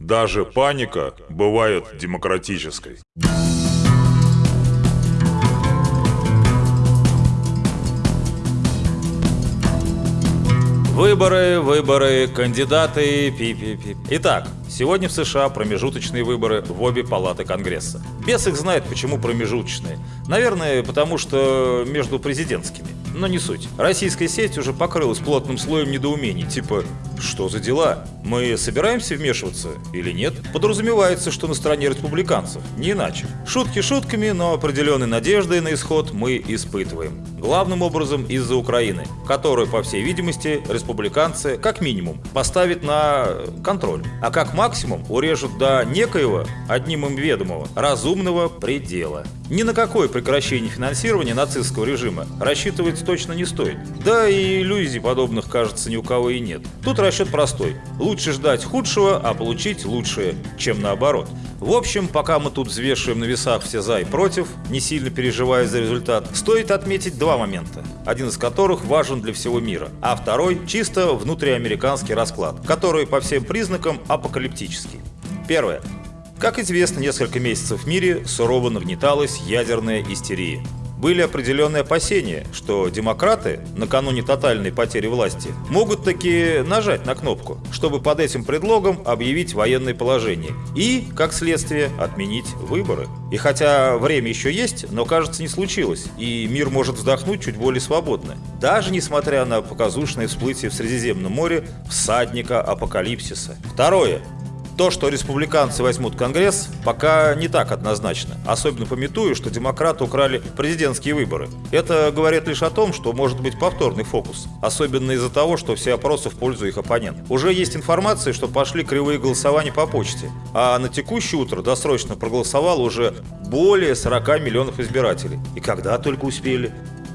Даже паника бывает демократической. Выборы, выборы, кандидаты, пи-пи-пи. Итак, сегодня в США промежуточные выборы в обе палаты Конгресса. Бес их знает, почему промежуточные. Наверное, потому что между президентскими. Но не суть. Российская сеть уже покрылась плотным слоем недоумений, типа «Что за дела? Мы собираемся вмешиваться или нет?» Подразумевается, что на стороне республиканцев, не иначе. Шутки шутками, но определенной надеждой на исход мы испытываем. Главным образом из-за Украины, которую, по всей видимости, республиканцы, как минимум, поставят на контроль, а как максимум урежут до некоего, одним им ведомого, разумного предела. Ни на какое прекращение финансирования нацистского режима рассчитывать точно не стоит. Да и иллюзий подобных, кажется, ни у кого и нет. Тут расчет простой. Лучше ждать худшего, а получить лучшее, чем наоборот. В общем, пока мы тут взвешиваем на весах все за и против, не сильно переживая за результат, стоит отметить два момента, один из которых важен для всего мира, а второй чисто внутриамериканский расклад, который по всем признакам апокалиптический. Первое. Как известно, несколько месяцев в мире сурово нагнеталась ядерная истерия. Были определенные опасения, что демократы, накануне тотальной потери власти, могут таки нажать на кнопку, чтобы под этим предлогом объявить военное положение и, как следствие, отменить выборы. И хотя время еще есть, но кажется не случилось, и мир может вздохнуть чуть более свободно. Даже несмотря на показушное всплытие в Средиземном море всадника апокалипсиса. Второе. То, что республиканцы возьмут Конгресс, пока не так однозначно. Особенно пометую, что демократы украли президентские выборы. Это говорит лишь о том, что может быть повторный фокус. Особенно из-за того, что все опросы в пользу их оппонентов. Уже есть информация, что пошли кривые голосования по почте. А на текущее утро досрочно проголосовало уже более 40 миллионов избирателей. И когда только успели.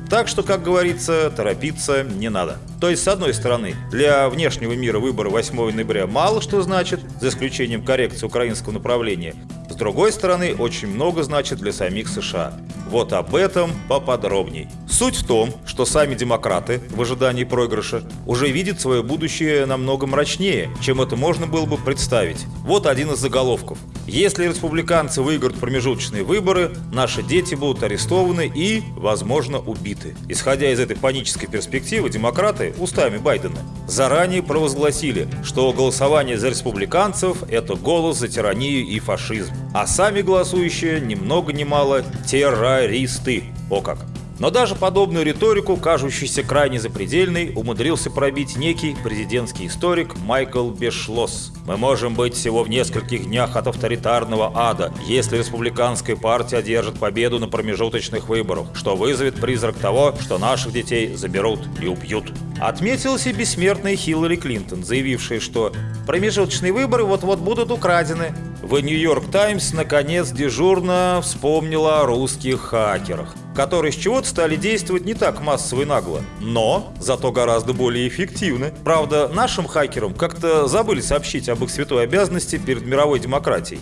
Так что, как говорится, торопиться не надо. То есть, с одной стороны, для внешнего мира выборы 8 ноября мало что значит, за исключением коррекции украинского направления. С другой стороны, очень много значит для самих США. Вот об этом поподробней. Суть в том, что сами демократы в ожидании проигрыша уже видят свое будущее намного мрачнее, чем это можно было бы представить. Вот один из заголовков. Если республиканцы выиграют промежуточные выборы, наши дети будут арестованы и, возможно, убиты. Исходя из этой панической перспективы, демократы, устами Байдена, заранее провозгласили, что голосование за республиканцев – это голос за тиранию и фашизм. А сами голосующие, ни много ни мало, террористы. О как! Но даже подобную риторику, кажущуюся крайне запредельной, умудрился пробить некий президентский историк Майкл Бешлос. «Мы можем быть всего в нескольких днях от авторитарного ада, если республиканская партия одержит победу на промежуточных выборах, что вызовет призрак того, что наших детей заберут и убьют». Отметилась и бессмертная Хиллари Клинтон, заявившая, что промежуточные выборы вот-вот будут украдены. В «Нью-Йорк Таймс» наконец дежурно вспомнила о русских хакерах которые с чего-то стали действовать не так массово и нагло, но зато гораздо более эффективно. Правда, нашим хакерам как-то забыли сообщить об их святой обязанности перед мировой демократией.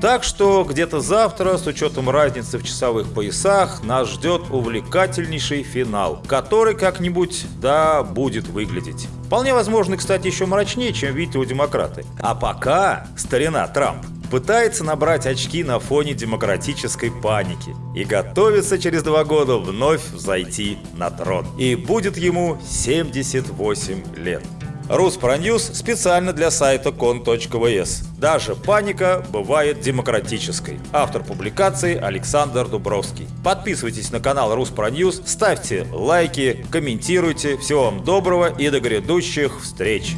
Так что где-то завтра, с учетом разницы в часовых поясах, нас ждет увлекательнейший финал, который как-нибудь, да, будет выглядеть. Вполне возможно, кстати, еще мрачнее, чем видят его демократы. А пока, старина Трамп, пытается набрать очки на фоне демократической паники и готовится через два года вновь взойти на трон. И будет ему 78 лет. Руспроньюз специально для сайта кон.вс. Даже паника бывает демократической. Автор публикации Александр Дубровский. Подписывайтесь на канал Руспроньюз, ставьте лайки, комментируйте. Всего вам доброго и до грядущих встреч!